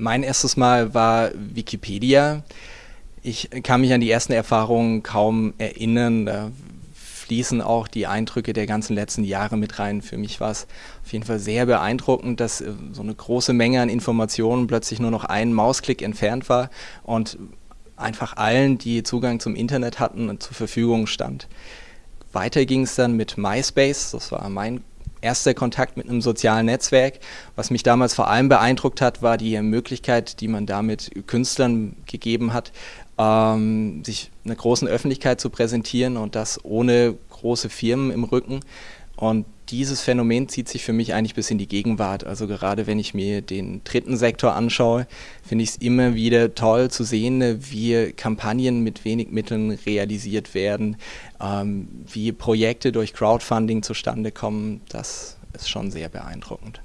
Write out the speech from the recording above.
Mein erstes Mal war Wikipedia. Ich kann mich an die ersten Erfahrungen kaum erinnern. Da fließen auch die Eindrücke der ganzen letzten Jahre mit rein. Für mich war es auf jeden Fall sehr beeindruckend, dass äh, so eine große Menge an Informationen plötzlich nur noch einen Mausklick entfernt war und einfach allen, die Zugang zum Internet hatten, zur Verfügung stand. Weiter ging es dann mit MySpace, das war mein erster Kontakt mit einem sozialen Netzwerk. Was mich damals vor allem beeindruckt hat, war die Möglichkeit, die man damit Künstlern gegeben hat, ähm, sich einer großen Öffentlichkeit zu präsentieren und das ohne große Firmen im Rücken. Und dieses Phänomen zieht sich für mich eigentlich bis in die Gegenwart. Also gerade wenn ich mir den dritten Sektor anschaue, finde ich es immer wieder toll zu sehen, wie Kampagnen mit wenig Mitteln realisiert werden, ähm, wie Projekte durch Crowdfunding zustande kommen. Das ist schon sehr beeindruckend.